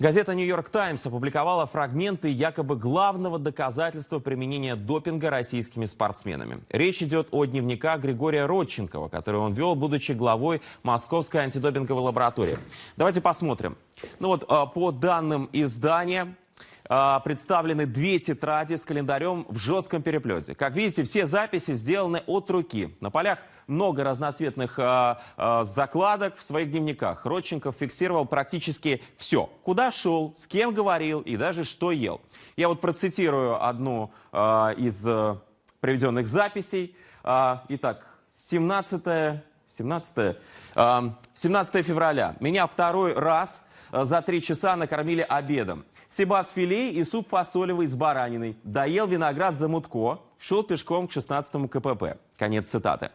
Газета «Нью-Йорк Таймс» опубликовала фрагменты якобы главного доказательства применения допинга российскими спортсменами. Речь идет о дневниках Григория Родченкова, который он вел, будучи главой Московской антидопинговой лаборатории. Давайте посмотрим. Ну вот, а, по данным издания, представлены две тетради с календарем в жестком переплете. Как видите, все записи сделаны от руки. На полях много разноцветных а, а, закладок в своих дневниках. Родченков фиксировал практически все. Куда шел, с кем говорил и даже что ел. Я вот процитирую одну а, из а, приведенных записей. А, итак, 17, 17, а, 17 февраля. Меня второй раз а, за три часа накормили обедом. Себас филе и суп фасолевый с бараниной. Доел виноград за мутко. Шел пешком к 16 КПП. Конец цитаты.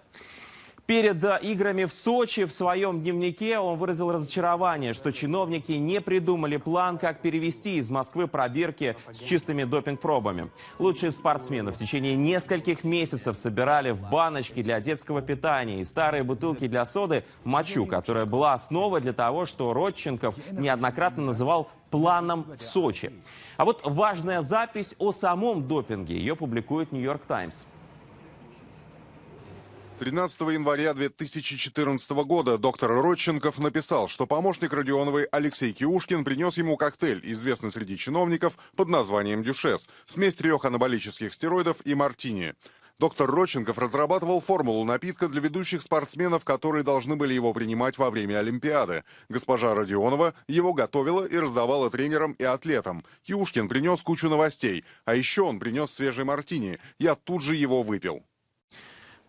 Перед играми в Сочи в своем дневнике он выразил разочарование, что чиновники не придумали план, как перевести из Москвы пробирки с чистыми допинг-пробами. Лучшие спортсмены в течение нескольких месяцев собирали в баночки для детского питания и старые бутылки для соды мочу, которая была основой для того, что Родченков неоднократно называл планом в Сочи. А вот важная запись о самом допинге. Ее публикует «Нью-Йорк Таймс». 13 января 2014 года доктор Родченков написал, что помощник Родионовой Алексей Киушкин принес ему коктейль, известный среди чиновников под названием «Дюшес», смесь трех анаболических стероидов и мартини. Доктор Родченков разрабатывал формулу напитка для ведущих спортсменов, которые должны были его принимать во время Олимпиады. Госпожа Родионова его готовила и раздавала тренерам и атлетам. Киушкин принес кучу новостей, а еще он принес свежий мартини. Я тут же его выпил.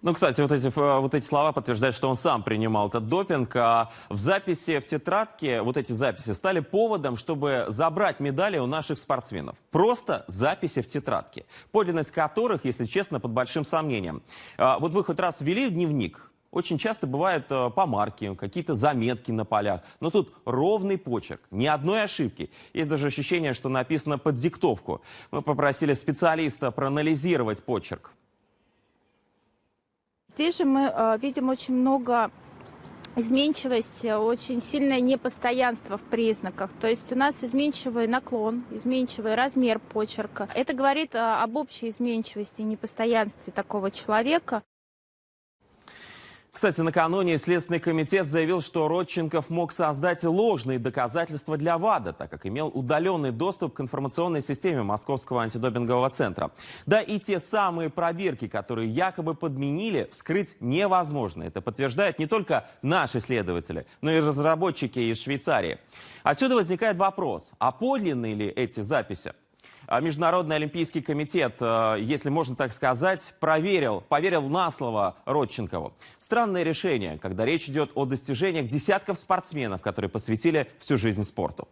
Ну, кстати, вот эти, э, вот эти слова подтверждают, что он сам принимал этот допинг. А в записи в тетрадке, вот эти записи стали поводом, чтобы забрать медали у наших спортсменов. Просто записи в тетрадке, подлинность которых, если честно, под большим сомнением. А вот вы хоть раз ввели в дневник, очень часто бывают э, помарки, какие-то заметки на полях. Но тут ровный почерк, ни одной ошибки. Есть даже ощущение, что написано под диктовку. Мы попросили специалиста проанализировать почерк. Здесь же мы э, видим очень много изменчивость, очень сильное непостоянство в признаках. То есть у нас изменчивый наклон, изменчивый размер почерка. Это говорит э, об общей изменчивости и непостоянстве такого человека. Кстати, накануне Следственный комитет заявил, что Родченков мог создать ложные доказательства для ВАДА, так как имел удаленный доступ к информационной системе Московского антидопингового центра. Да и те самые пробирки, которые якобы подменили, вскрыть невозможно. Это подтверждают не только наши следователи, но и разработчики из Швейцарии. Отсюда возникает вопрос, а подлинные ли эти записи? А Международный олимпийский комитет, э, если можно так сказать, проверил, поверил на слово Родченкову. Странное решение, когда речь идет о достижениях десятков спортсменов, которые посвятили всю жизнь спорту.